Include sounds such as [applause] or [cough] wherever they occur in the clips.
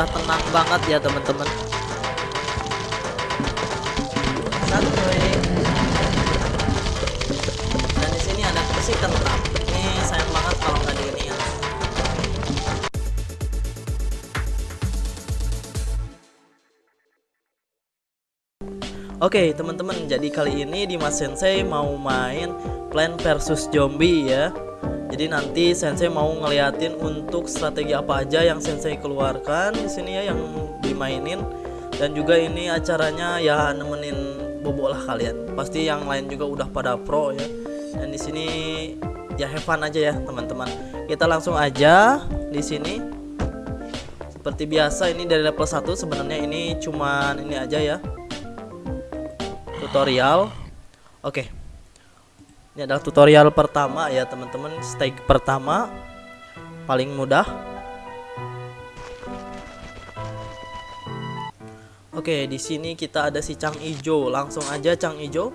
udah tenang banget ya teman-teman. Dan di sini ada kursi kentang ini sayang banget kalau nggak di ya. Oke teman-teman. Jadi kali ini Dimas Sensei mau main Plan versus Zombie ya Jadi nanti Sensei mau ngeliatin untuk strategi apa aja yang Sensei keluarkan di sini ya yang dimainin. Dan juga ini acaranya ya nemenin bobo lah kalian. Pasti yang lain juga udah pada pro ya. Dan di sini ya have fun aja ya teman-teman. Kita langsung aja di sini. Seperti biasa ini dari level 1 sebenarnya ini cuman ini aja ya. Tutorial. Oke ini adalah tutorial pertama ya teman-teman stage pertama paling mudah Oke, di sini kita ada si Cang Ijo. Langsung aja Cang Ijo.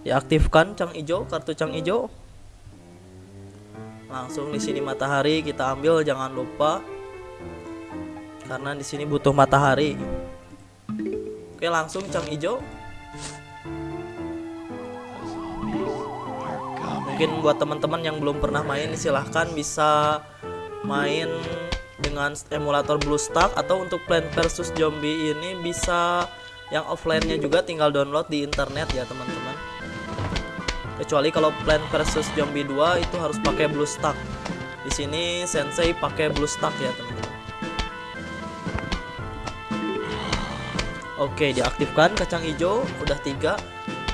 Diaktifkan Cang Ijo, kartu Cang Ijo. Langsung di sini matahari kita ambil jangan lupa. Karena di sini butuh matahari. Oke, langsung Cang Ijo. Mungkin buat teman-teman yang belum pernah main silahkan bisa main dengan emulator BlueStack atau untuk Plan versus Zombie ini bisa yang offline-nya juga tinggal download di internet ya teman-teman. Kecuali kalau Plan versus Zombie 2 itu harus pakai BlueStack. Di sini Sensei pakai BlueStack ya teman-teman. Oke, diaktifkan kacang hijau udah tiga.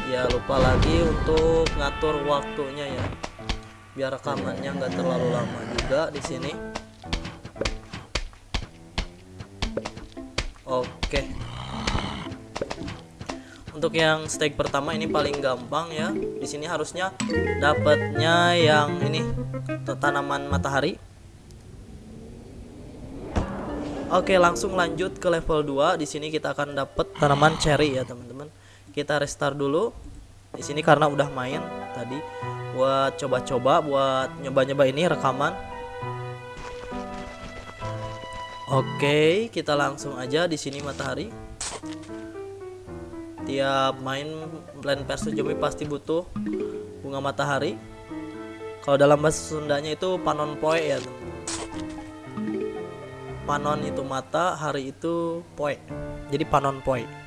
Ya lupa lagi untuk ngatur waktunya ya. Biar rekamannya nggak terlalu lama juga di sini. Oke. Untuk yang stake pertama ini paling gampang ya. Di sini harusnya dapatnya yang ini tanaman matahari. Oke, langsung lanjut ke level 2. Di sini kita akan dapat tanaman cherry ya, teman-teman. Kita restart dulu. Di sini karena udah main tadi buat coba-coba buat nyoba-nyoba ini rekaman Oke, kita langsung aja di sini matahari. Tiap main Plan versus Zombie pasti butuh bunga matahari. Kalau dalam bahasa Sundanya itu panon poe ya. Panon itu mata, hari itu poe. Jadi panon poe.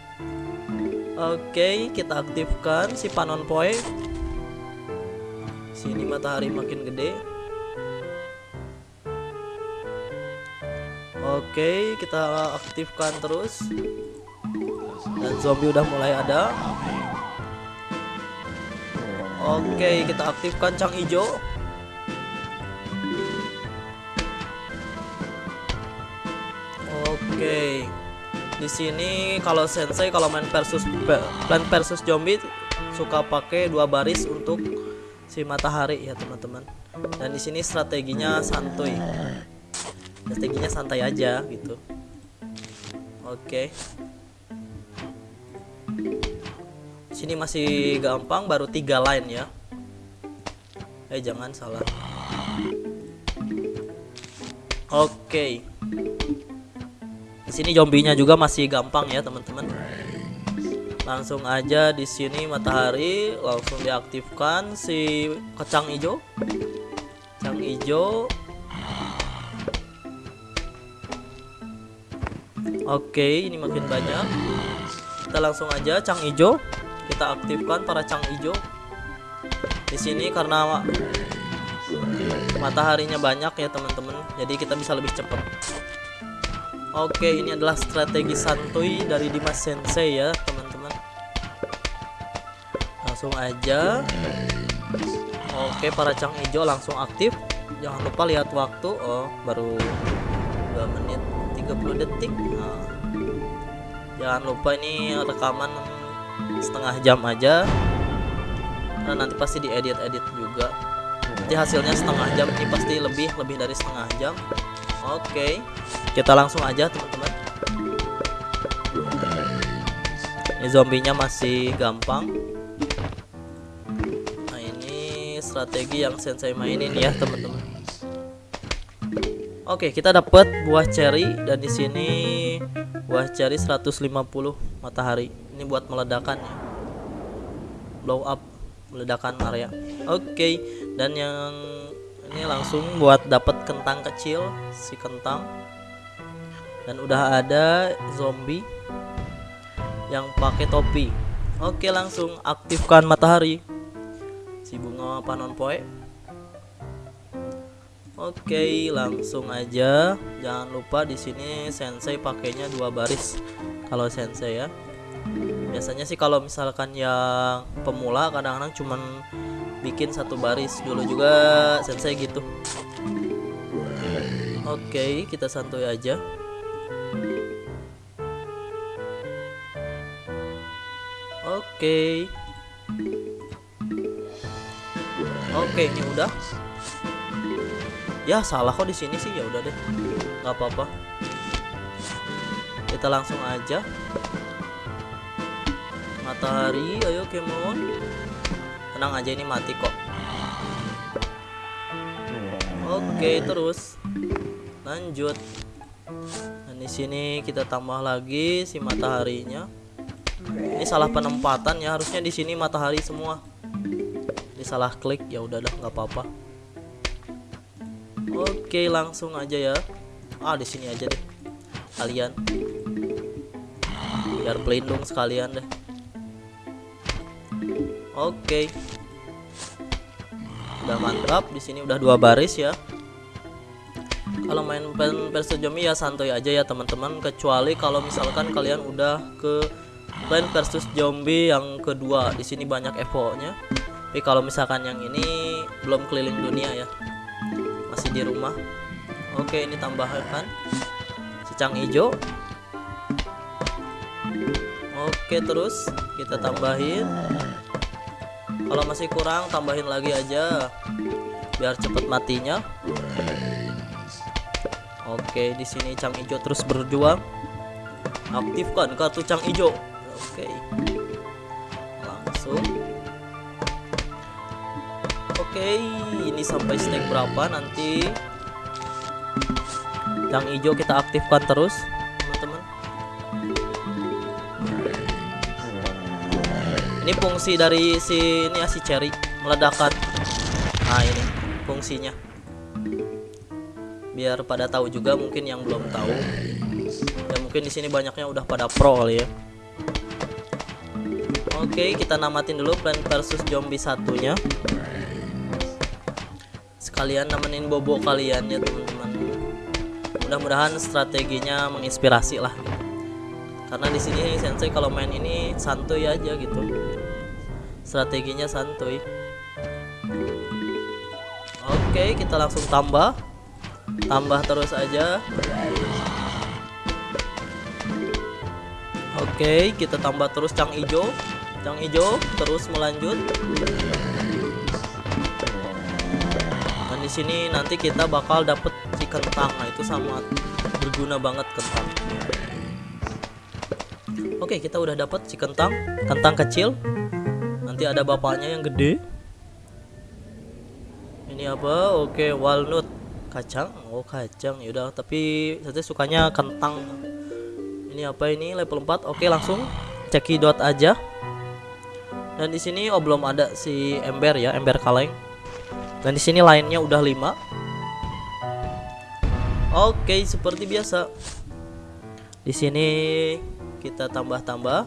Oke, kita aktifkan si panon poe. Sini matahari makin gede. Oke, kita aktifkan terus. Dan zombie udah mulai ada. Oke, kita aktifkan cang hijau. Oke. Di sini kalau sensei kalau main versus plan versus zombie suka pakai dua baris untuk si matahari ya, teman-teman. Dan di sini strateginya santuy. Strateginya santai aja gitu. Oke. Sini masih gampang baru tiga line ya. Eh jangan salah. Oke di sini zombinya juga masih gampang ya teman-teman langsung aja di sini matahari langsung diaktifkan si kacang hijau kacang hijau Oke, ini makin banyak. Kita langsung aja cang ijo. Kita aktifkan para cang ijo. Di sini karena mataharinya banyak ya teman-teman, jadi kita bisa lebih cepat. Oke, ini adalah strategi santuy dari Dimas Sensei ya teman-teman. Langsung aja. Oke, para cang ijo langsung aktif. Jangan lupa lihat waktu. Oh, baru 2 menit. 30 detik nah, jangan lupa ini rekaman setengah jam aja karena nanti pasti diedit-edit juga nanti hasilnya setengah jam ini pasti lebih lebih dari setengah jam oke kita langsung aja teman-teman ini zombinya masih gampang nah ini strategi yang sensei mainin ya teman-teman Oke, kita dapat buah cherry dan di sini buah cherry 150 matahari. Ini buat meledakan ya. Blow up meledakan area. Oke, dan yang ini langsung buat dapat kentang kecil si kentang. Dan udah ada zombie yang pakai topi. Oke, langsung aktifkan matahari. Si bunga panon poe. Oke, langsung aja. Jangan lupa di sini sensei pakainya dua baris. Kalau sensei ya. Biasanya sih kalau misalkan yang pemula kadang-kadang cuman bikin satu baris. Dulu juga sensei gitu. Oke, kita santuy aja. Oke. Oke, ini udah. Ya salah kok di sini sih ya udah deh. nggak apa-apa. Kita langsung aja. Matahari, ayo Kemon. Tenang aja ini mati kok. Oke, terus. Lanjut. Dan di sini kita tambah lagi si mataharinya. Ini salah penempatan ya harusnya di sini matahari semua. Ini salah klik ya udah dah nggak apa-apa. Oke langsung aja ya. Ah di sini aja deh kalian. Biar pelindung sekalian deh oke udah mantap di sini udah dua baris ya kalau main versus zombie ya santai aja ya teman-teman kecuali kalau misalkan kalian udah ke Plan versus zombie yang kedua. Di sini banyak evo-nya. Tapi kalau misalkan yang ini belum keliling dunia ya. Masih di rumah. Oke, ini tambahkan secang hijau. Oke, terus kita tambahin. Kalau masih kurang tambahin lagi aja. Biar cepet matinya. Oke, di sini cang hijau terus berjuang. Aktifkan kartu cang hijau oke. Langsung. Oke ini sampai snack berapa nanti? Yang hijau kita aktifkan terus ini fungsi dari si ini ya si cherry meledakan nah ini fungsinya biar pada tahu juga mungkin yang belum tahu ya mungkin di sini banyaknya udah pada pro kali ya Oke, kita namatin dulu plan versus zombie satunya. Sekalian nemenin bobo kalian ya teman-teman. Mudah-mudahan strateginya menginspirasi lah. Karena di sini sensei kalau main ini santuy aja gitu. Strateginya santuy. Oke, kita langsung tambah. Tambah terus aja. Oke, kita tambah terus cang hijau yang hijau terus melanjut dan di sini nanti kita bakal dapet si kentang nah itu sangat berguna banget kentang oke kita udah dapet si kentang kentang kecil nanti ada bapaknya yang gede. Ini apa? Oke walnut. Kacang? Oh kacang. Yaudah tapi saya sukanya kentang. Ini apa ini? Level 4 oke langsung cekidot aja. Dan di sini oh belum ada si ember ya, ember kaleng. Dan di sini lainnya udah 5. Oke, seperti biasa. Di sini kita tambah-tambah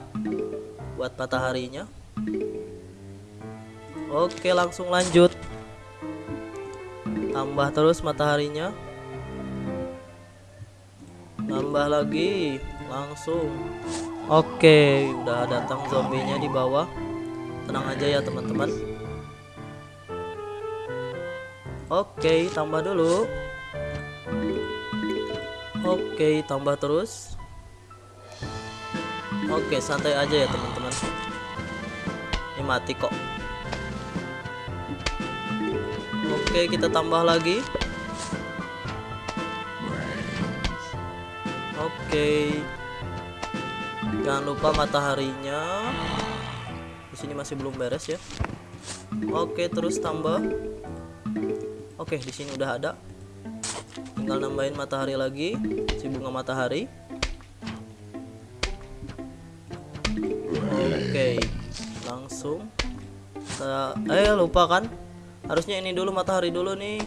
buat mataharinya. Oke, langsung lanjut. Tambah terus mataharinya. Tambah lagi, langsung. Oke, udah datang zombinya di bawah tenang aja ya teman-teman oke tambah dulu oke tambah terus oke santai aja ya teman-teman ini mati kok oke kita tambah lagi. Oke. Jangan lupa mataharinya. Sini masih belum beres ya. Oke terus tambah. Oke di sini udah ada. Tinggal nambahin matahari lagi si bunga matahari. Oke langsung. Saya eh lupa kan harusnya ini dulu matahari dulu nih.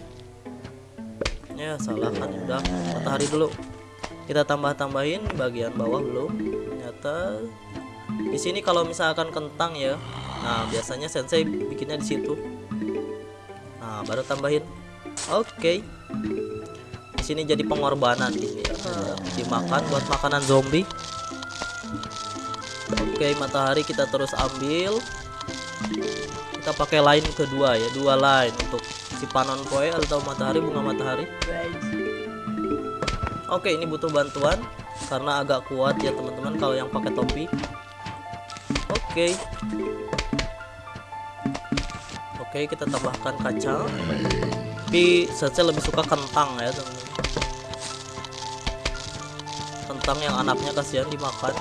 Ya salah kan udah. Matahari dulu. Kita tambah tambahin bagian bawah belum? Ternyata di sini kalau misalkan kentang ya. Nah biasanya sensei bikinnya di situ. Nah baru tambahin. Oke. Di sini jadi pengorbanan ini ya. Dimakan buat makanan zombie. Oke matahari kita terus ambil kita pakai line kedua ya dua line untuk si panon poe atau matahari bunga matahari. Oke ini butuh bantuan karena agak kuat ya teman-teman kalau yang pakai topi. Oke. Oke kita tambahkan kacang tapi saya lebih suka kentang ya teman-teman. Kentang yang anaknya kasihan dimakan.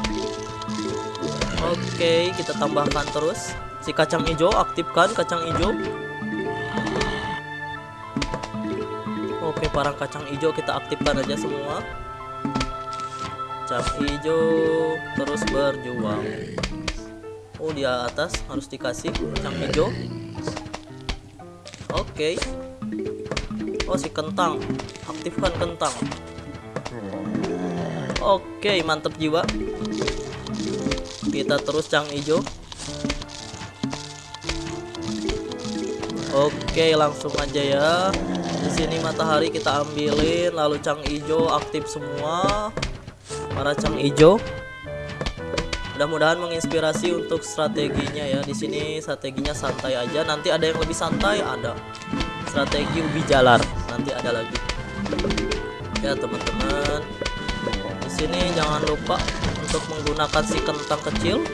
Oke kita tambahkan terus si kacang hijau aktifkan kacang hijau Oke, parang kacang hijau kita aktifkan aja semua. Kacang hijau terus berjuang. Oh, di atas harus dikasih kacang hijau. Oke. Oh, si kentang. Aktifkan kentang. Oke, mantap jiwa. Kita terus cang hijau. Oke, langsung aja ya. Di sini matahari kita ambilin lalu cang ijo aktif semua. Para cang ijo. Mudah-mudahan menginspirasi untuk strateginya ya. Di sini strateginya santai aja. Nanti ada yang lebih santai ada. Strategi ubi jalar. Nanti ada lagi. Ya teman-teman. Di sini jangan lupa untuk menggunakan si kentang kecil.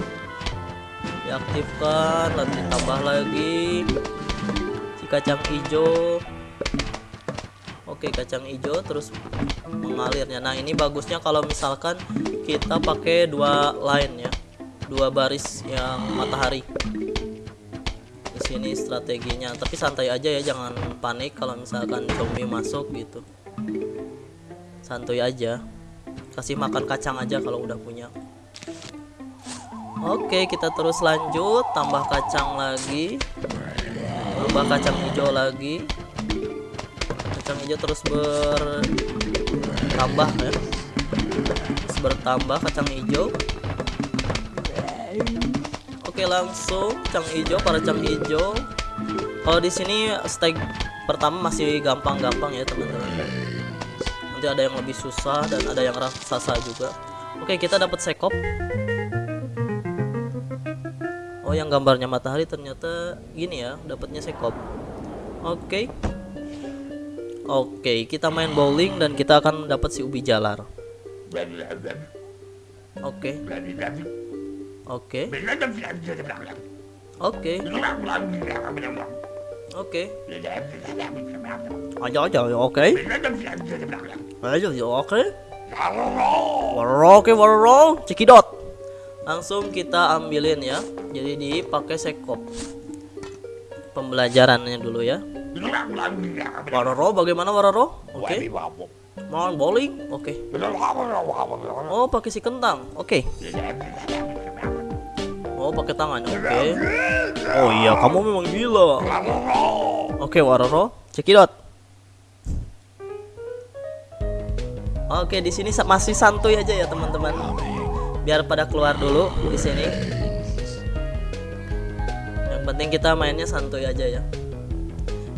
Diaktifkan lalu ditambah lagi kacang hijau. Oke kacang hijau terus mengalirnya. Nah ini bagusnya kalau misalkan kita pakai dua line ya. Dua baris yang matahari. Di sini strateginya. Tapi santai aja ya jangan panik kalau misalkan zombie masuk gitu. Santuy aja. Kasih makan kacang aja kalau udah punya. Oke kita terus lanjut. Tambah kacang lagi tambah kacang hijau lagi. Kacang hijau terus bertambah ya. Terus bertambah kacang hijau. Oke langsung kacang hijau para kacang hijau. Kalau di sini steg pertama masih gampang-gampang ya teman-teman. Nanti ada yang lebih susah dan ada yang raksasa juga. Oke kita dapat sekop oh yang gambarnya matahari ternyata gini ya dapatnya sekop oke Oke, kita main bowling dan kita akan dapat si ubi jalar. Oke. Oke. Oke. Oke. Aja aja oke. Aja aja oke. Oke, warro, cekidot. Langsung kita ambilin ya. Jadi dipakai sekop. Pembelajarannya dulu ya. Waroro bagaimana Waroro? Oke. Okay. Mau bowling? Oke. Okay. Oh, pakai si kentang. Oke. Okay. Oh, pakai tangan. Oke. Okay. Oh iya, kamu memang gila. Oke, okay, Waroro. Cekidot. Oke, di sini masih santuy aja ya, teman-teman. Biar pada keluar dulu di sini. Yang penting kita mainnya santuy aja ya.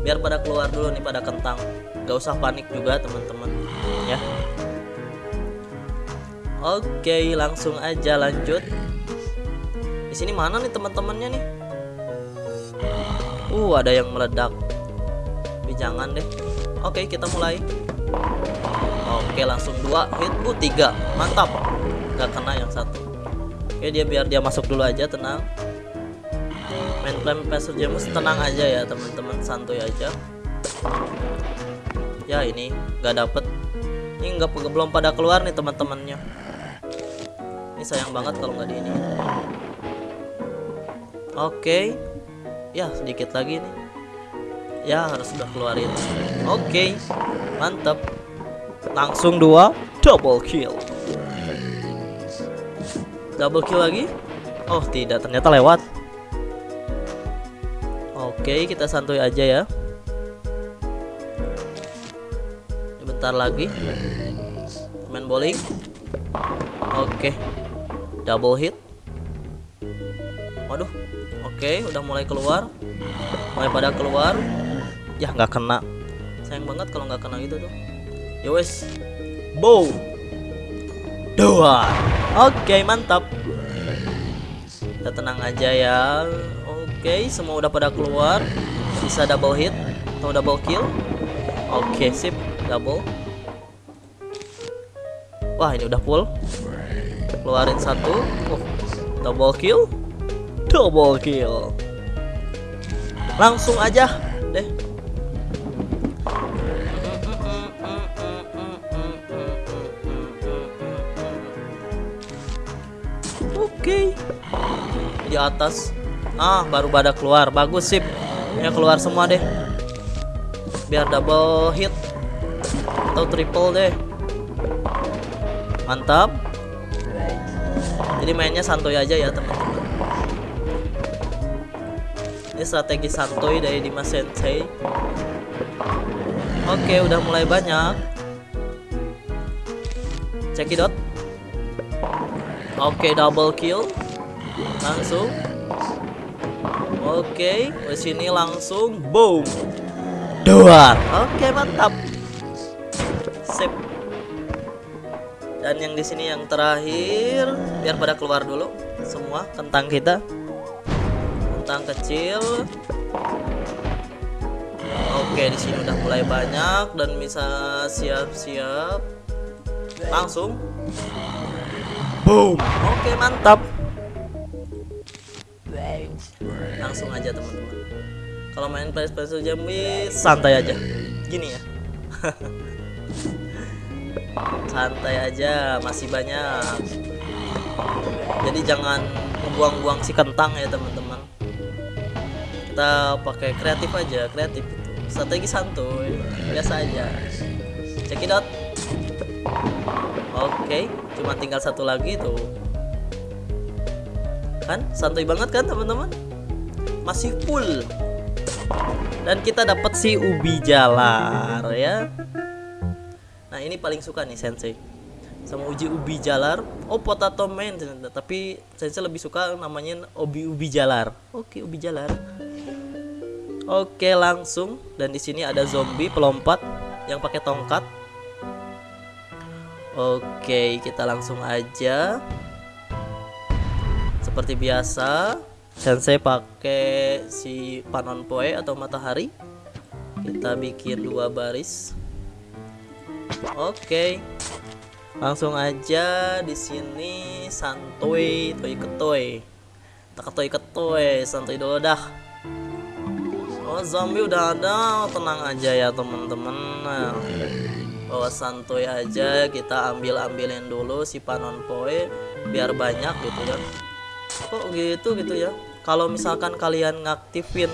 Biar pada keluar dulu nih pada kentang. Gak usah panik juga teman-teman. Ya. Oke langsung aja lanjut. Di sini mana nih teman-temannya nih? Uh ada yang meledak. Tapi jangan deh. Oke kita mulai. Oke langsung dua hit uh tiga. Mantap gak kena yang satu. Oke dia biar dia masuk dulu aja tenang. Main flame passer jamus tenang aja ya teman-teman santuy aja. Ya ini nggak dapet. Ini nggak belum pada keluar nih teman-temannya. Ini sayang banget kalau nggak di ini. Oke. Ya sedikit lagi nih. Ya harus sudah keluarin. Oke. Mantap langsung dua double kill double kill lagi? Oh tidak. Ternyata lewat. Oke kita santuy aja ya. Bentar lagi. Main bowling. Oke. Double hit. Waduh. Oke udah mulai keluar. Mulai pada keluar. Ya nggak kena. Sayang banget kalau nggak kena gitu tuh. Ya wes. Bow dua. Oke mantap. Kita tenang aja ya. Oke semua udah pada keluar. Bisa double hit atau double kill. Oke sip. Double. Wah ini udah full. Keluarin satu. Oh, double kill. Double kill. Langsung aja atas. Ah baru pada keluar. Bagus sip. Ya keluar semua deh. Biar double hit. Atau triple deh. Mantap. Jadi mainnya santuy aja ya teman-teman. Ini strategi santuy dari Dimas Sensei. Oke udah mulai banyak. Cekidot oke double kill langsung. Oke di sini langsung boom. Dua. Oke mantap. Sip. Dan yang di sini yang terakhir biar pada keluar dulu semua kentang kita. Kentang kecil. Oke di sini udah mulai banyak dan bisa siap-siap. Langsung. Boom. Oke mantap langsung aja teman-teman. Kalau main PS PS Jambi santai aja. Gini ya. [laughs] Santai aja masih banyak. Jadi jangan buang-buang si kentang ya teman-teman. Kita pakai kreatif aja kreatif itu. Strategi santuy biasa aja. Cekidot oke cuma tinggal satu lagi tuh. Kan santuy banget kan teman-teman masih full. Dan kita dapat si ubi jalar ya. Nah ini paling suka nih sensei. Sama uji ubi jalar. Oh potato man tapi sensei lebih suka namanya ubi ubi jalar. Oke ubi jalar. Oke langsung. Dan di sini ada zombie pelompat yang pakai tongkat. Oke kita langsung aja. Seperti biasa sensei pakai si panon poe atau matahari kita bikin dua baris Oke. Langsung aja di sini santuy toy ketoy. Tak ketoy santuy dulu dah. Oh, zombie udah ada, tenang aja ya teman-teman. Nah, bawa santuy aja, kita ambil-ambilin dulu si panon poe biar banyak gitu ya. Kok gitu gitu ya? Kalau misalkan kalian ngaktifin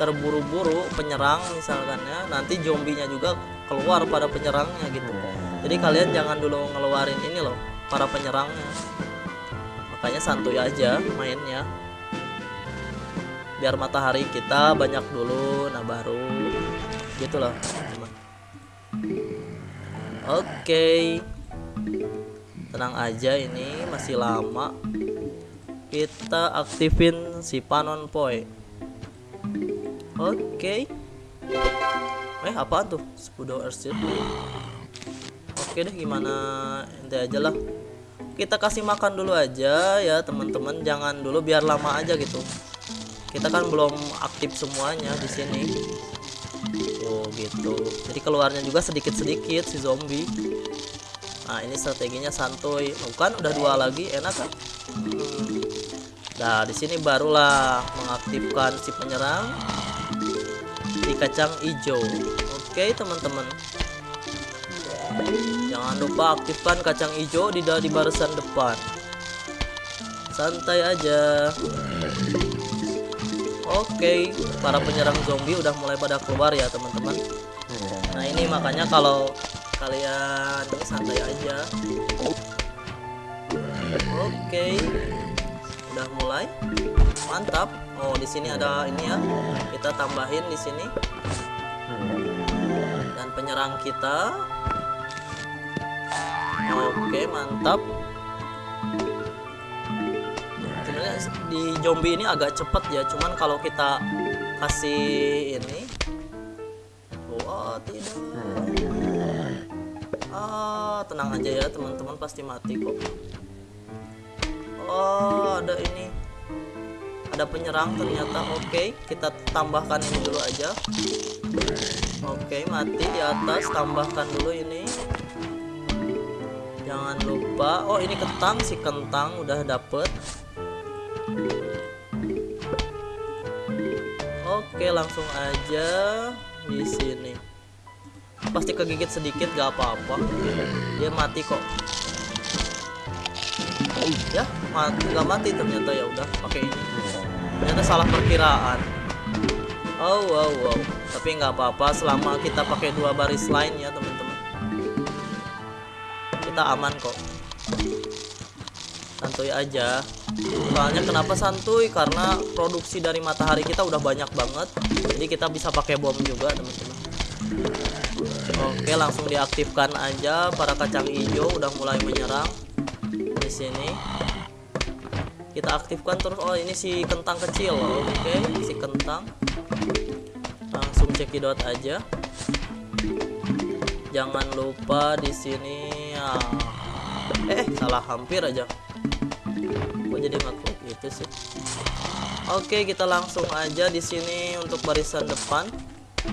terburu-buru penyerang misalkan ya, nanti zombinya juga keluar pada penyerangnya gitu. Jadi kalian jangan dulu ngeluarin ini loh para penyerangnya. Makanya santuy aja mainnya. Biar matahari kita banyak dulu nah baru. Gitu loh oke. Tenang aja ini masih lama kita aktifin si panon poi oke. Eh apaan tuh? Spudo Airship oke deh gimana? Ente aja lah. Kita kasih makan dulu aja ya teman-teman. Jangan dulu biar lama aja gitu. Kita kan belum aktif semuanya di sini. Oh gitu. Jadi keluarnya juga sedikit-sedikit si zombie nah ini strateginya santuy. Bukan udah dua lagi enak kan? Hmm. nah di sini barulah mengaktifkan si penyerang di kacang hijau. Oke teman-teman. Jangan lupa aktifkan kacang hijau di dari barisan depan. Santai aja. Oke para penyerang zombie udah mulai pada keluar ya teman-teman. Nah ini makanya kalau kalian ini santai aja. Oke. Udah mulai. Mantap. Oh di sini ada ini ya. Kita tambahin di sini. Dan penyerang kita. Oke mantap. Sebenarnya di zombie ini agak cepet ya. Cuman kalau kita kasih ini ah tenang aja ya teman-teman pasti mati kok. Oh ada ini. Ada penyerang ternyata. Oke kita tambahkan ini dulu aja. Oke mati di atas. Tambahkan dulu ini. Jangan lupa. Oh ini kentang si kentang udah dapet. Oke langsung aja di sini pasti kegigit sedikit gak apa-apa. Dia mati kok. Ya mati nggak mati ternyata ya udah. Pakai ini ternyata salah perkiraan. Oh wow wow. Tapi nggak apa-apa selama kita pakai dua baris line ya teman-teman. Kita aman kok. Santuy aja. Soalnya kenapa santuy? Karena produksi dari matahari kita udah banyak banget. Jadi kita bisa pakai bom juga teman-teman oke langsung diaktifkan aja. Para kacang hijau udah mulai menyerang di sini. Kita aktifkan terus. Oh ini si kentang kecil. Oke si kentang. Langsung cekidot aja. Jangan lupa di sini ya. eh salah hampir aja. Kok jadi ngeklik gitu sih? Oke kita langsung aja di sini untuk barisan depan.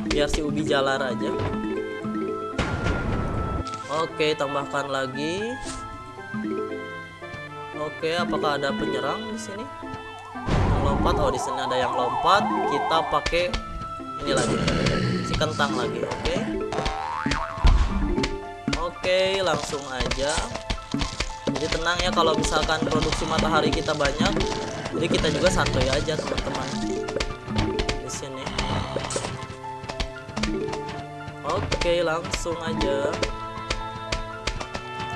Biar si ubi jalar aja oke tambahkan lagi Oke, apakah ada penyerang di sini? Yang lompat. Oh, di sini ada yang lompat. Kita pakai ini lagi. Si kentang lagi. Oke. Oke, langsung aja. Jadi tenang ya kalau misalkan produksi matahari kita banyak. Jadi kita juga santuy aja, teman-teman. Di sini. Oke, langsung aja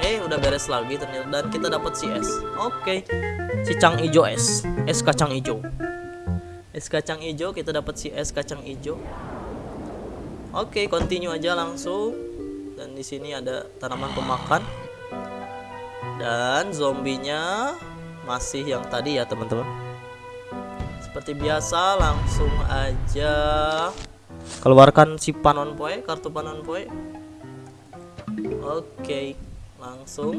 eh udah beres lagi ternyata. Dan kita dapat si es oke. Si cang ijo es es kacang ijo. Es kacang ijo kita dapat si es kacang ijo. Oke continue aja langsung. Dan di sini ada tanaman pemakan. Dan zombinya masih yang tadi ya teman-teman. Seperti biasa langsung aja keluarkan si panon poe kartu panon poe. Oke okay langsung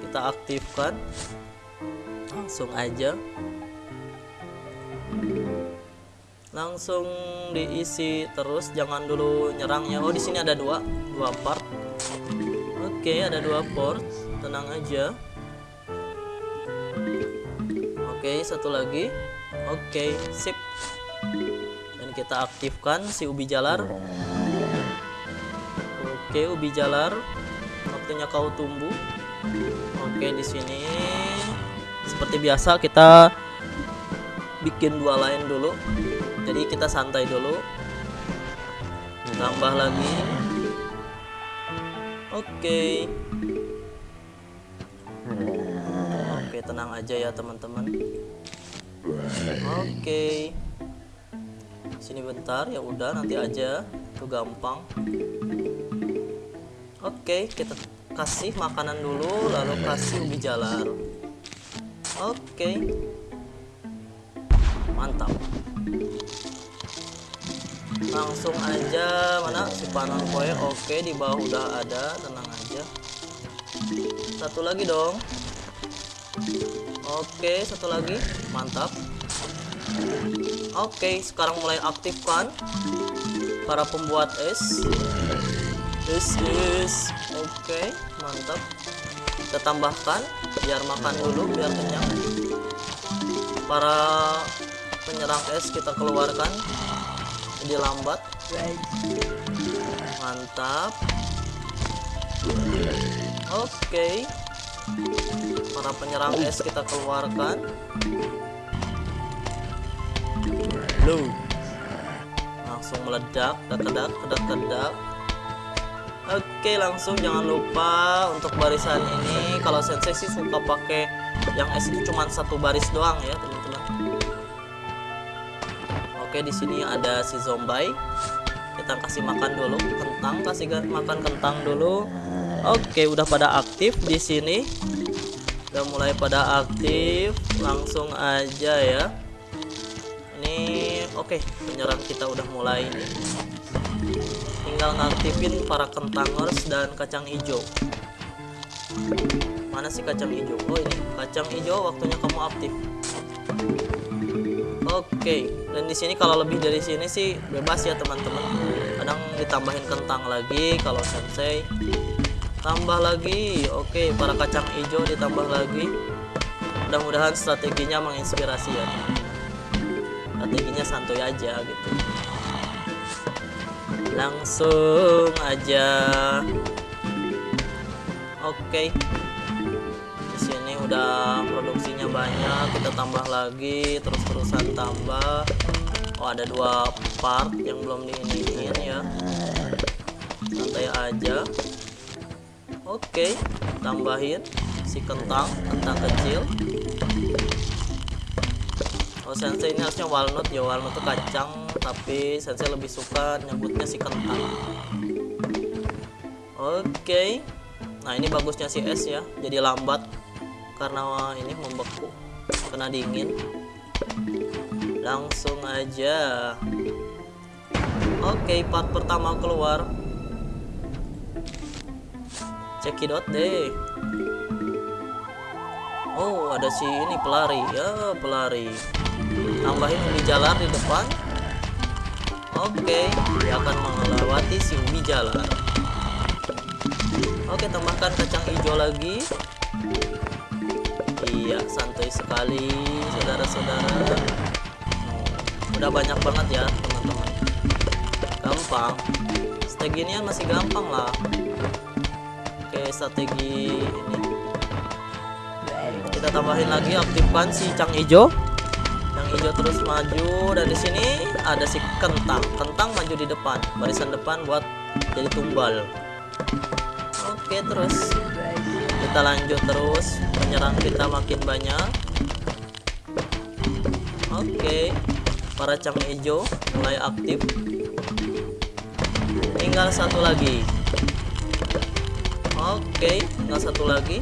kita aktifkan. Langsung aja. Langsung diisi terus jangan dulu nyerangnya oh di sini ada dua dua part. Oke ada dua port. Tenang aja. Oke satu lagi. Oke sip. Dan kita aktifkan si ubi jalar. Oke ubi jalar waktunya kau tumbuh. Oke di sini. Seperti biasa kita bikin dua lain dulu. Jadi kita santai dulu. Tambah lagi. Oke. Oke tenang aja ya teman-teman. Oke. Sini bentar ya udah nanti aja. Itu gampang. Oke kita kasih makanan dulu lalu kasih ubi jalar. Oke. Mantap. Langsung aja mana? Si panon kue oke di bawah udah ada tenang aja. Satu lagi dong. Oke satu lagi. Mantap. Oke sekarang mulai aktifkan para pembuat es This is oke okay, mantap. Kita tambahkan biar makan dulu biar kenyang. Para penyerang es kita keluarkan jadi lambat. Mantap. Oke. Okay. para penyerang es kita keluarkan. Blue langsung meledak kedak kedak kedak kedak Oke langsung jangan lupa untuk barisan ini. Kalau sensei sih suka pakai yang S itu cuma satu baris doang ya teman-teman. Oke di sini ada si zombie kita kasih makan dulu kentang kasih makan kentang dulu. Oke udah pada aktif di sini. Udah mulai pada aktif langsung aja ya. Ini oke penyerang kita udah mulai tinggal ngaktifin para kentangers dan kacang hijau. Mana sih kacang hijau? Oh ini. Kacang hijau waktunya kamu aktif. Oke. Dan di sini kalau lebih dari sini sih bebas ya teman-teman. Kadang ditambahin kentang lagi kalau sensei. Tambah lagi. Oke para kacang hijau ditambah lagi. Mudah-mudahan strateginya menginspirasi ya. Strateginya santuy aja gitu langsung aja. Oke. Di sini udah produksinya banyak kita tambah lagi terus-terusan tambah. Oh ada dua part yang belum diiniin ya. Santai aja. Oke, tambahin si kentang, kentang kecil. Oh sensei ini harusnya walnut ya, walnut itu kacang, tapi sensei lebih suka nyebutnya si kentang. Oke, nah ini bagusnya si es ya, jadi lambat karena ini membeku, kena dingin. Langsung aja. Oke, part pertama keluar. Cekidot deh. Oh ada si ini pelari. Ya pelari. Tambahin ubi jalar di depan oke dia akan melewati si ubi jalar oke tambahkan kacang hijau lagi. Iya santai sekali saudara-saudara. Hmm, udah banyak banget ya teman-teman. Gampang. Strategi masih gampang lah. Pakai strategi ini. Kita tambahin lagi aktifkan si cang hijau hijau terus maju dan di sini ada si kentang. Kentang maju di depan barisan depan buat jadi tumbal. Oke terus kita lanjut terus. Penyerang kita makin banyak. Oke para cang hijau mulai aktif. Tinggal satu lagi. Oke, tinggal satu lagi.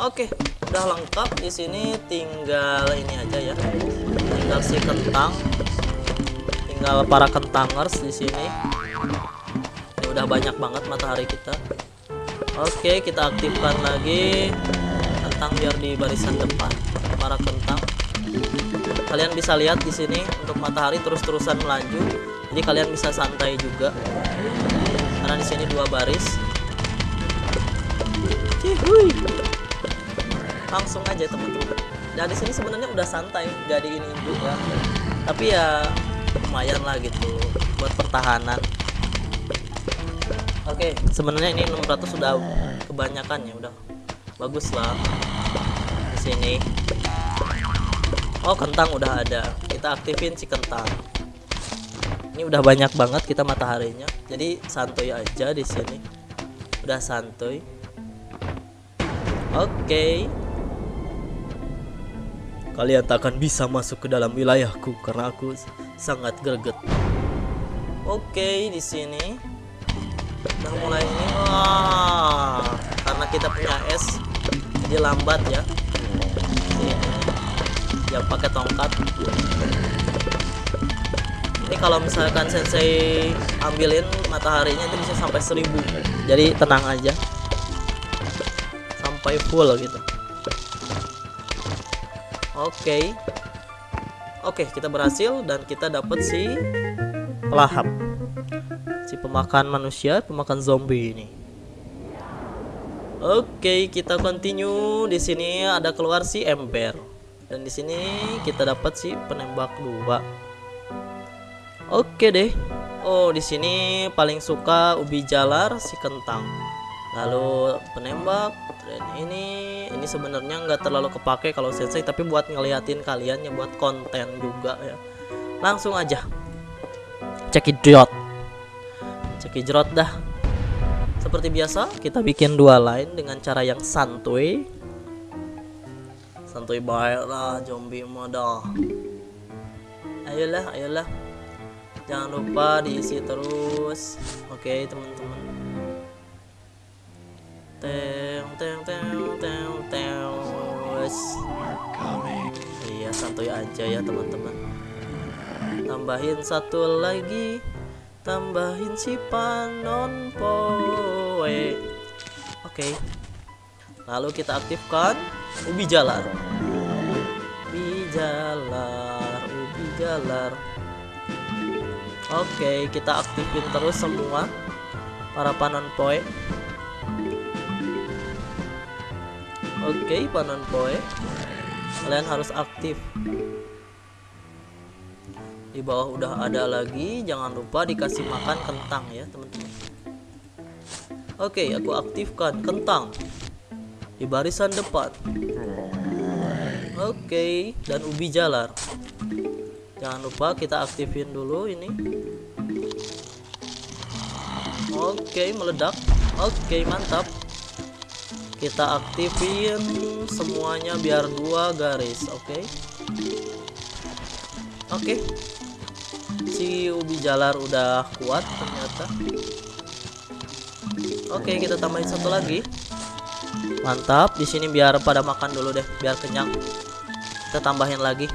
Oke, udah lengkap di sini tinggal ini aja ya. Tinggal si kentang. Tinggal para kentangers di sini. Ini udah banyak banget matahari kita. Oke, kita aktifkan lagi kentang biar di barisan depan. Para kentang. Kalian bisa lihat di sini untuk matahari terus-terusan melaju. Jadi kalian bisa santai juga. Karena di sini dua baris Cihuy. Langsung aja teman-teman. Dan di sini sebenarnya udah santai, gak di ini juga. Tapi ya lumayan lah gitu buat pertahanan. Oke, sebenarnya ini 600 sudah kebanyakan ya, udah bagus lah di sini. Oh, kentang udah ada. Kita aktifin si kentang. Ini udah banyak banget kita mataharinya. Jadi santuy aja di sini. Udah santuy. Oke. Okay. Kalian tak akan bisa masuk ke dalam wilayahku karena aku sangat greget. Oke, di sini udah mulai ini. Wah, karena kita punya es, jadi lambat ya. Ya pakai tongkat. Ini kalau misalkan sensei ambilin mataharinya itu bisa sampai seribu. Jadi tenang aja sampai full gitu oke. Okay. oke okay, kita berhasil dan kita dapat si pelahap. Si pemakan manusia pemakan zombie ini. Oke okay, kita continue. Di sini ada keluar si ember. Dan di sini kita dapat si penembak dua. Oke deh. Oh di sini paling suka ubi jalar si kentang lalu penembak dan ini ini sebenarnya nggak terlalu kepake kalau sensei tapi buat ngeliatin kalian ya buat konten juga ya. Langsung aja. Cekidot cekidot dah. Seperti biasa kita bikin dua line dengan cara yang santuy. Santuy baik lah zombie moda ayolah ayolah. Jangan lupa diisi terus. Oke teman-teman iya santuy aja ya teman-teman. Tambahin satu lagi. Tambahin si panon poe. Oke. Lalu kita aktifkan ubi jalar. Ubi jalar ubi jalar. Oke kita aktifin terus semua para panon poe oke panon poe kalian harus aktif. Di bawah udah ada lagi jangan lupa dikasih makan kentang ya teman-teman. Oke aku aktifkan kentang di barisan depan. Oke dan ubi jalar. Jangan lupa kita aktifin dulu ini. Oke meledak. Oke mantap kita aktifin semuanya biar dua garis oke? Oke. Si ubi jalar udah kuat ternyata. Oke kita tambahin satu lagi. Mantap di sini biar pada makan dulu deh biar kenyang. Kita tambahin lagi.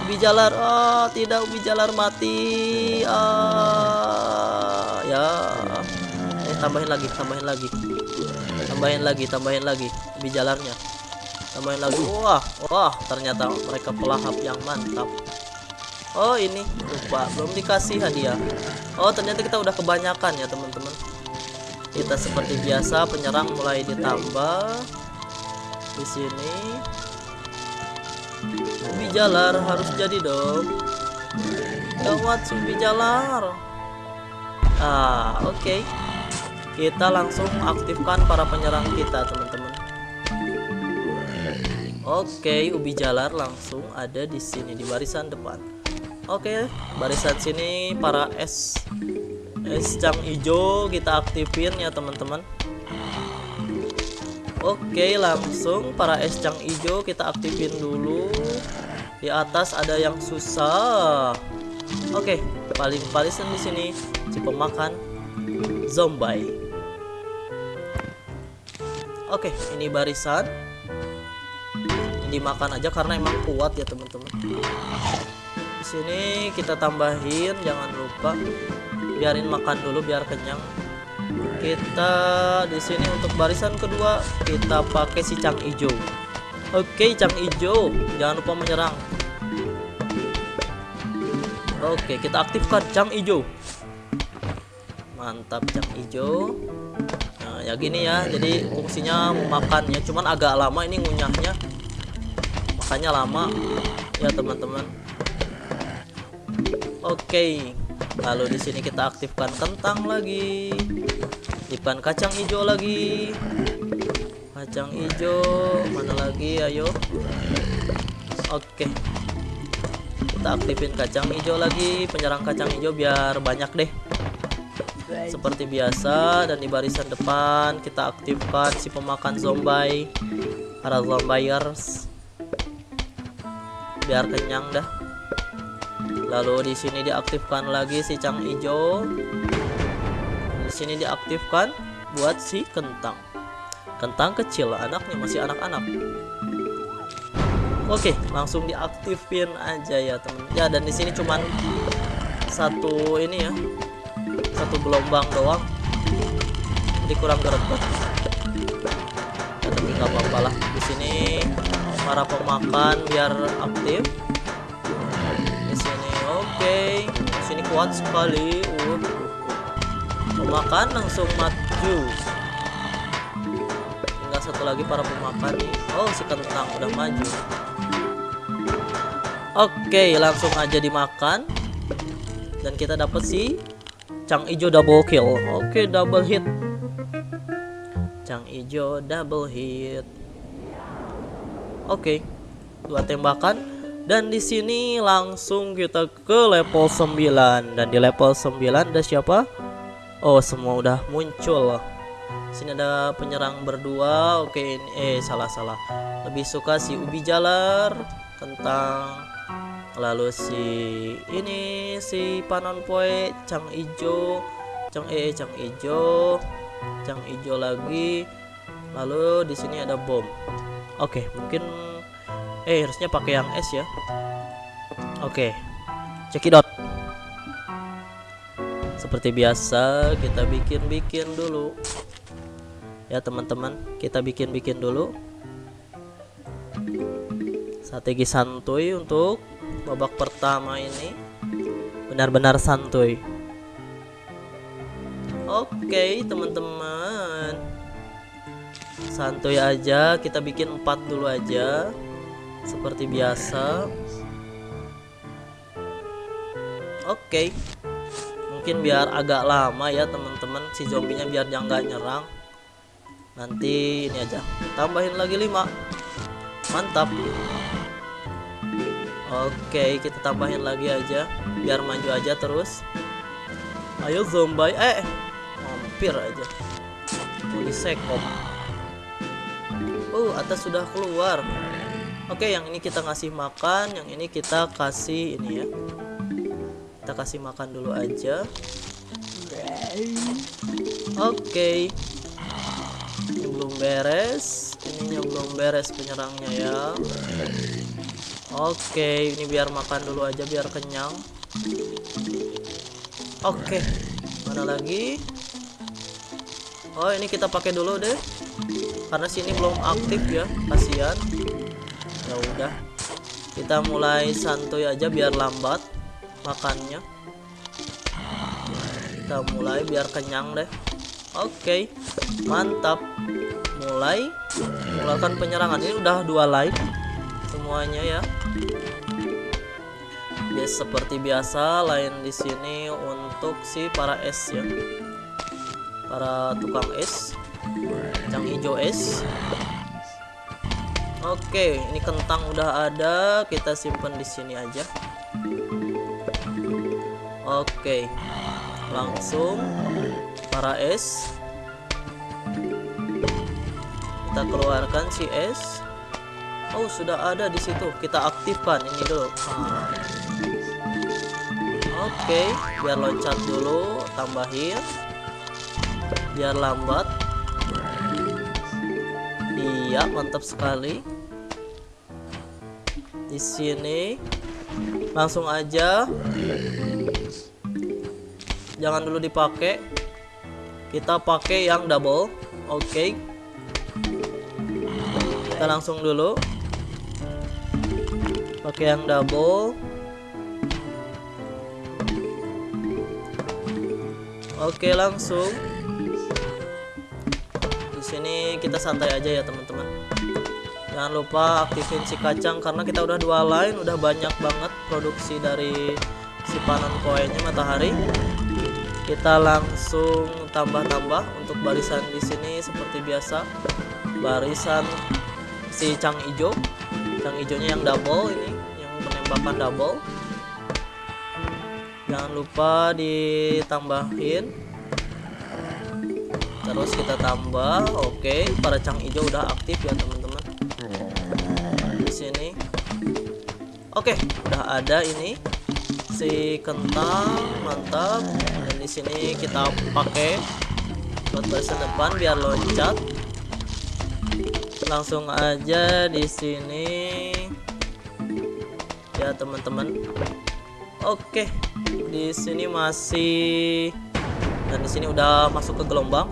Ubi jalar oh tidak ubi jalar mati. Ah ya tambahin lagi tambahin lagi tambahin lagi tambahin lagi ubi jalarnya tambahin lagi wah wah ternyata mereka pelahap yang mantap Oh ini lupa belum dikasih hadiah. Oh ternyata kita udah kebanyakan ya teman-teman. Kita seperti biasa penyerang mulai ditambah di sini. Ubi jalar harus jadi dong. Gawat ubi jalar. Ah oke. Okay. Kita langsung aktifkan para penyerang kita teman-teman. Oke, okay, ubi jalar langsung ada di sini di barisan depan. Oke, barisan sini para es es cang hijau kita aktifin ya teman-teman. Oke, langsung para es cang hijau kita aktifin dulu. Di atas ada yang susah. Oke, paling palisan di sini si pemakan zombie. Oke, ini barisan. Ini dimakan aja karena emang kuat ya teman-teman. Sini kita tambahin jangan lupa. Biarin makan dulu biar kenyang. Kita di sini untuk barisan kedua kita pakai si cang ijo. Oke cang ijo. Jangan lupa menyerang. Oke kita aktifkan cang ijo. Mantap cang ijo ya gini ya jadi fungsinya makannya cuman agak lama ini ngunyahnya makanya lama ya teman-teman Oke. Lalu di sini kita aktifkan kentang lagi. Aktifkan kacang hijau lagi. Kacang hijau mana lagi? Ayo. Oke. Kita aktifin kacang hijau lagi, penyerang kacang hijau biar banyak deh. Seperti biasa dan di barisan depan kita aktifkan si pemakan zombie. Para zombiers. Biar kenyang dah. Lalu di sini diaktifkan lagi si cang hijau di sini diaktifkan buat si kentang. Kentang kecil anaknya masih anak-anak. Oke langsung diaktifin aja ya temen. Ya dan di sini cuman satu ini ya satu gelombang doang. Jadi kurang greget ya, tapi nggak apa-apa lah. Di sini para pemakan biar aktif. Okay. sini kuat sekali. Uh. pemakan langsung maju. Tinggal satu lagi para pemakan. Nih oh si kentang udah maju. Oke langsung aja dimakan. Dan kita dapat si cang ijo double kill oke okay, double hit cang ijo double hit oke okay. dua tembakan dan di sini langsung kita ke level 9 dan di level 9 ada siapa? Oh, semua udah muncul. Sini ada penyerang berdua. Oke, ini eh salah salah. Lebih suka si ubi jalar, kentang. Lalu si ini si panon poe, cang ijo, cang eh cang ijo, cang ijo lagi. Lalu di sini ada bom. Oke, mungkin eh harusnya pakai yang es ya. Oke. Cekidot. Seperti biasa kita bikin-bikin dulu. Ya teman-teman, kita bikin-bikin dulu. Strategi santuy untuk babak pertama ini. Benar-benar santuy. Oke, teman-teman. Santuy aja, kita bikin empat dulu aja. Seperti biasa. Oke mungkin biar agak lama ya teman-teman si zombinya biar dia nggak nyerang nanti ini aja tambahin lagi 5 mantap oke kita tambahin lagi aja. Biar maju aja terus. Ayo zombie. Eh hampir aja. Mau disekop uh atas sudah keluar. Oke yang ini kita ngasih makan. Yang ini kita kasih ini ya. Kita kasih makan dulu aja. Oke. Ini belum beres. Ininya belum beres penyerangnya ya oke ini biar makan dulu aja biar kenyang. Oke mana lagi? Oh ini kita pakai dulu deh. Karena sini belum aktif ya kasihan. Ya udah kita mulai santuy aja biar lambat makannya. Kita mulai biar kenyang deh. Oke mantap. Mulai. Melakukan penyerangan. Ini udah dua like semuanya ya Yes, seperti biasa lain di sini untuk si para es ya para tukang es yang hijau es Oke, ini kentang udah ada, kita simpan di sini aja. Oke. Langsung para es. Kita keluarkan si es. Oh, sudah ada di situ. Kita aktifkan ini dulu. Ah. Oke, biar loncat dulu, tambahin. Biar lambat. Iya, mantap sekali. Di sini langsung aja jangan dulu dipakai kita pakai yang double oke okay. kita langsung dulu pakai yang double. Oke langsung. Di sini kita santai aja ya teman-teman. Jangan lupa aktifin si kacang karena kita udah dua line udah banyak banget produksi dari si panon koinnya matahari. Kita langsung tambah-tambah untuk barisan di sini seperti biasa. Barisan si cang ijo. Cang ijonya yang double ini penembakan double. Jangan lupa ditambahin. Terus kita tambah. Oke para cang ijo udah aktif ya teman-teman. Di sini. Oke udah ada ini. Si kentang mantap. Di sini kita pakai buat baris depan biar loncat. Langsung aja di sini ya teman-teman. Oke di sini masih dan di sini udah masuk ke gelombang.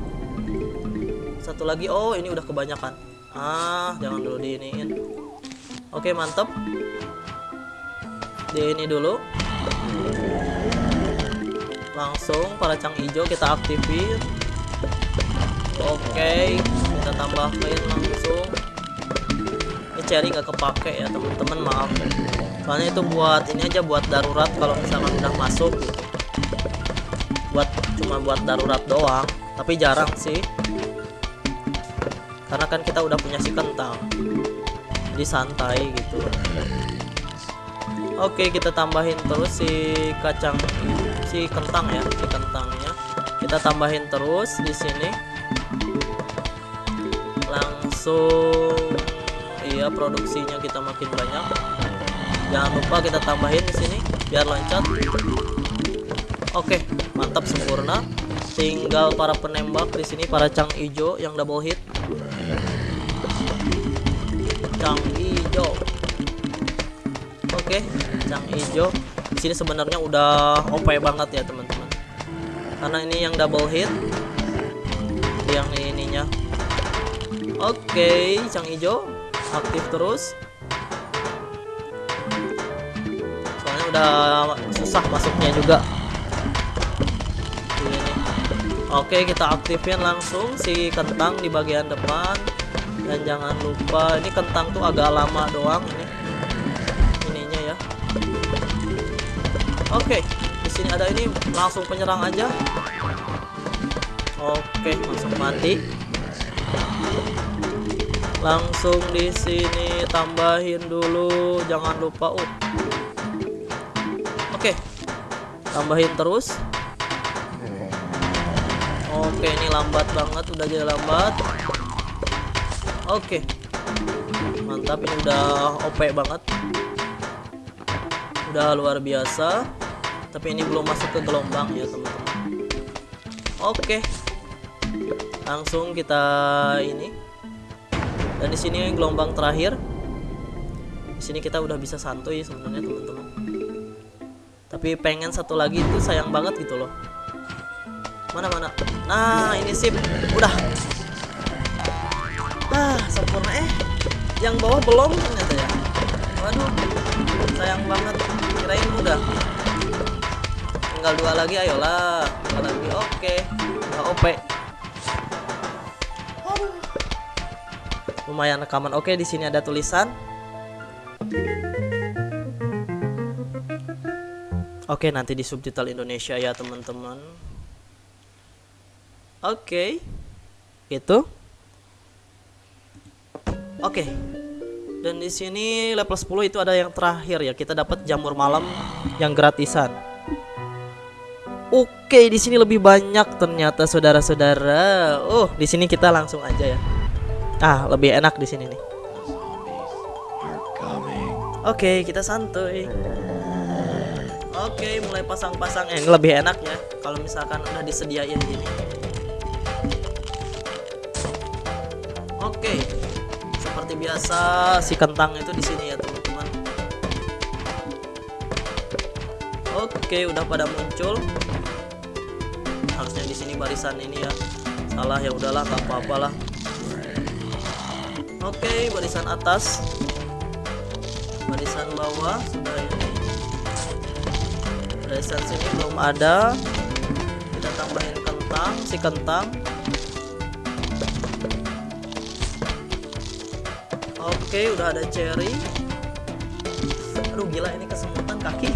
Satu lagi oh ini udah kebanyakan. Ah jangan dulu diiniin. Oke mantap di ini dulu. Langsung para cang hijau kita aktifin. Oke kita tambahin langsung. Ini cherry nggak kepake ya teman-teman maaf soalnya itu buat ini aja buat darurat kalau misalkan udah masuk gitu. Buat cuma buat darurat doang tapi jarang sih. Karena kan kita udah punya si kentang jadi santai gitu. Oke kita tambahin terus si kacang si kentang ya si kentangnya. Kita tambahin terus di sini. Langsung iya produksinya kita makin banyak jangan lupa kita tambahin di sini biar loncat. Oke mantap sempurna. Tinggal para penembak di sini para cang ijo yang double hit. Cang ijo. Oke cang ijo. Di sini sebenarnya udah OP banget ya teman-teman. Karena ini yang double hit. Yang ininya. Oke cang ijo aktif terus udah susah masuknya juga. Oke kita aktifin langsung si kentang di bagian depan. Dan jangan lupa ini kentang tuh agak lama doang ini. Ininya ya. Oke di sini ada ini langsung penyerang aja. Oke langsung mati. Langsung di sini tambahin dulu jangan lupa uh tambahin terus. Oke ini lambat banget udah jadi lambat. Oke. Mantap ini udah OP banget. Udah luar biasa. Tapi ini belum masuk ke gelombang ya teman-teman. Oke. Langsung kita ini. Dan di sini gelombang terakhir. Di sini kita udah bisa santuy sebenarnya teman-teman tapi pengen satu lagi itu sayang banget gitu loh. Mana mana? Nah ini sip. Udah. Ah sempurna eh. Yang bawah belum ternyata ya. Waduh sayang banget. Kirain udah. Tinggal dua lagi ayolah. Dua lagi oke. Nggak op lumayan rekaman. Oke di sini ada tulisan oke nanti di subtitle Indonesia ya teman-teman oke itu oke dan di sini level 10 itu ada yang terakhir ya kita dapat jamur malam yang gratisan Oke, di sini lebih banyak ternyata saudara-saudara. Oh, di sini kita langsung aja ya. Ah, lebih enak di sini nih. Oke, kita santuy. Oke, mulai pasang-pasang. Eh, lebih enak ya kalau misalkan udah disediain gini. Oke. Seperti biasa si kentang itu di sini ya, teman-teman. Oke, udah pada muncul. Harusnya di sini barisan ini ya. Salah ya udahlah, nggak apa-apa lah. Oke, barisan atas. Barisan bawah sudah ini. Barisan sini belum ada. Kita tambahin kentang, si kentang. Oke, udah ada cherry. Aduh, gila ini kesemutan kaki.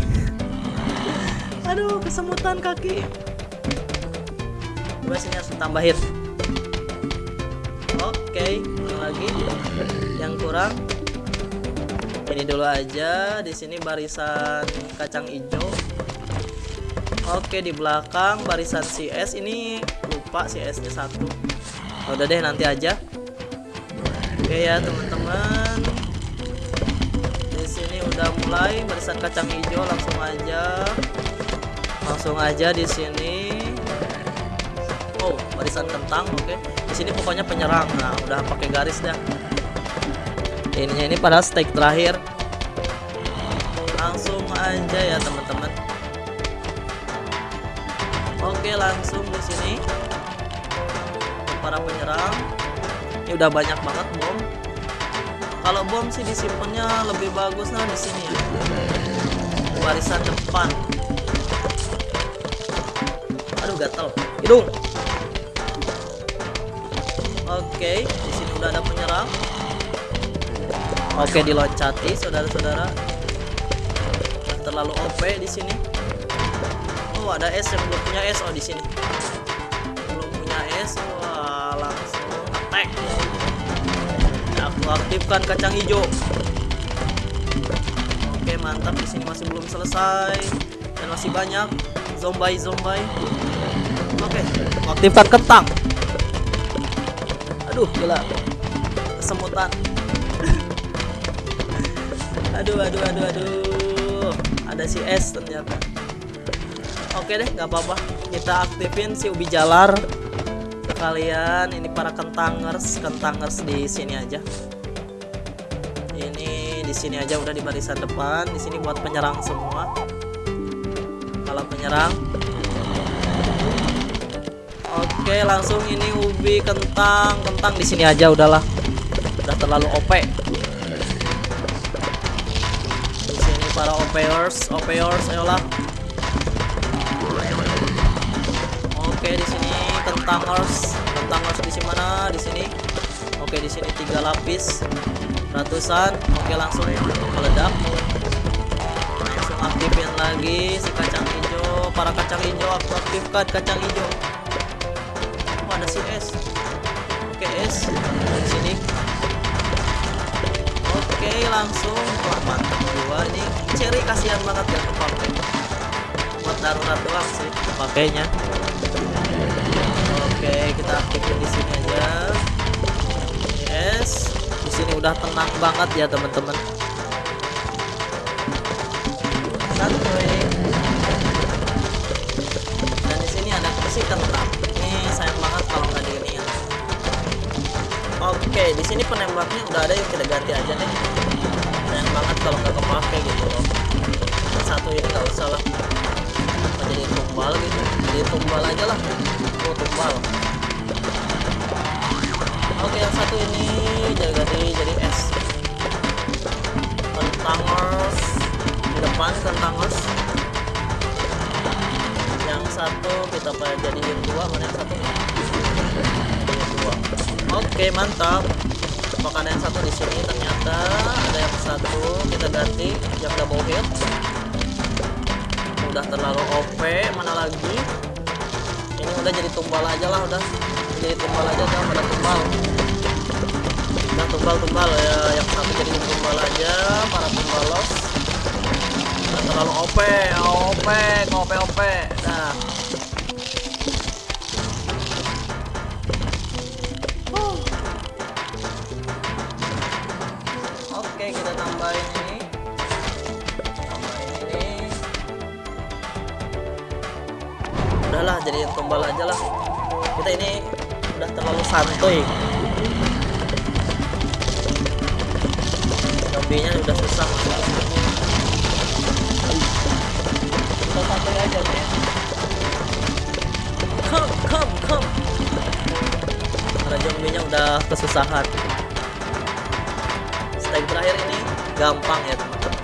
[laughs] Aduh, kesemutan kaki. Gue sini harus tambahin. Oke, lagi yang kurang ini dulu aja di sini barisan kacang hijau oke di belakang barisan CS ini lupa CS nya satu. Udah deh nanti aja. Oke ya teman-teman. Di sini udah mulai barisan kacang hijau langsung aja. Langsung aja di sini. Oh barisan kentang oke. Okay sini pokoknya penyerang. Nah udah pakai garis dah. Ininya ini pada stake terakhir. Langsung aja ya teman-teman oke langsung di sini. Para penyerang. Ini udah banyak banget bom. Kalau bom sih disimpannya lebih bagus nah di sini ya. Barisan depan. Aduh gatel. Hidung. Oke, di sini udah ada penyerang. Oke, diloncati saudara-saudara. Terlalu OP di sini. Oh, ada S yang belum punya S oh di sini. Belum punya S. Wah, langsung attack. Aku aktifkan kacang hijau. Oke, mantap di sini masih belum selesai dan masih banyak zombie zombie. Oke, aktifkan kentang. Aduh, gila. Kesemutan. [laughs] aduh, aduh, aduh, aduh. Ada si S ternyata. Oke deh, nggak apa-apa. Kita aktifin si ubi jalar. Sekalian ini para kentangers, kentangers di sini aja. Ini di sini aja udah di barisan depan. Di sini buat penyerang semua. Kalau penyerang Oke, langsung ini ubi kentang, kentang di sini aja udahlah. Udah terlalu OP. Di sini para OPers, OPers ayolah. Kentangers, kentangers di mana? Di sini. Oke, di sini tiga lapis. Ratusan. Oke, langsung meledak. Langsung aktifin lagi si kacang hijau. Para kacang hijau aku aktifkan kacang hijau ada si S oke S di sini oke langsung mantap dua ini cherry kasihan banget ya kepake buat darurat doang sih pakainya oke kita aktifin di sini aja. Yes di sini udah tenang banget ya teman-teman. Santuy dan di sini ada kursi kentang sayang banget kalau nggak ya. oke di sini penembaknya udah ada yang kita ganti aja nih. Sayang banget kalau nggak kepake gitu loh. Satu ini nggak usah lah. Jadi tumbal gitu. Jadi tumbal aja lah tumbal oke yang satu ini jadi ganti jadi S. Kentangers di depan kentangers yang satu kita jadiin dua mana yang satu? Dua. Oke mantap. Ada yang satu di sini? Ternyata ada yang satu. Kita ganti yang double hit udah terlalu OP mana lagi udah jadi tumbal aja lah udah. Jadi tumbal aja udah pada tumbal. Udah tumbal tumbal ya. Yang satu jadi tumbal aja para tumbalos udah terlalu OP OP OP OP nah udahlah jadi tumbal aja lah. Kita ini udah terlalu santuy. Zombinya udah susah. Kita santuy aja nih come come come. Karena zombinya udah kesusahan. Stake terakhir ini gampang ya teman-teman.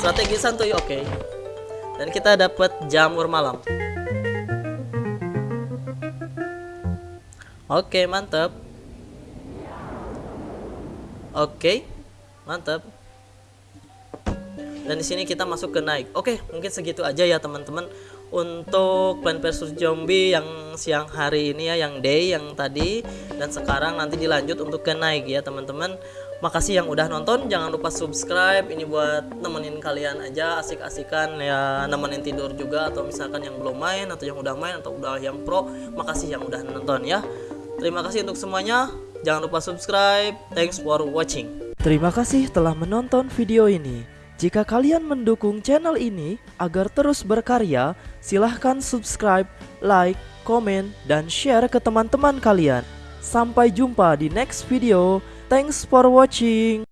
Strategi santuy oke. okay dan kita dapat jamur malam. Oke mantap oke mantap dan di sini kita masuk ke naik oke mungkin segitu aja ya teman-teman. Untuk Plan versus Zombie yang siang hari ini ya yang day yang tadi. Dan sekarang nanti dilanjut untuk ke naik ya teman-teman Makasih yang udah nonton, jangan lupa subscribe. Ini buat nemenin kalian aja asik-asikan ya nemenin tidur juga atau misalkan yang belum main atau yang udah main atau udah yang pro. Makasih yang udah nonton ya. Terima kasih untuk semuanya. Jangan lupa subscribe. Thanks for watching. Terima kasih telah menonton video ini. Jika kalian mendukung channel ini agar terus berkarya, silahkan subscribe, like, komen, dan share ke teman-teman kalian. Sampai jumpa di next video. Thanks for watching.